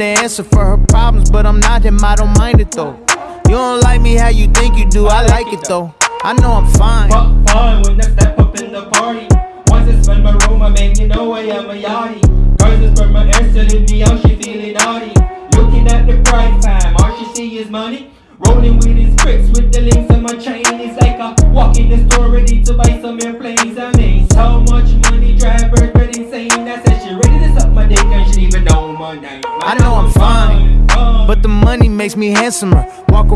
the answer for her problems, but I'm not him, I don't mind it though. You don't like me how you think you do, I like it though. I know I'm fine. Fuck fine when I step up in the party. Once I spend my room, I make you know I am a yachty. Girls is from my ass telling me how she feeling naughty. Looking at the price fam, all she see is money. Rolling with his bricks with the links on my chain. It's like I walk in the store ready to buy some airplanes. I mean, so I know I'm fine, but the money makes me handsomer. Walk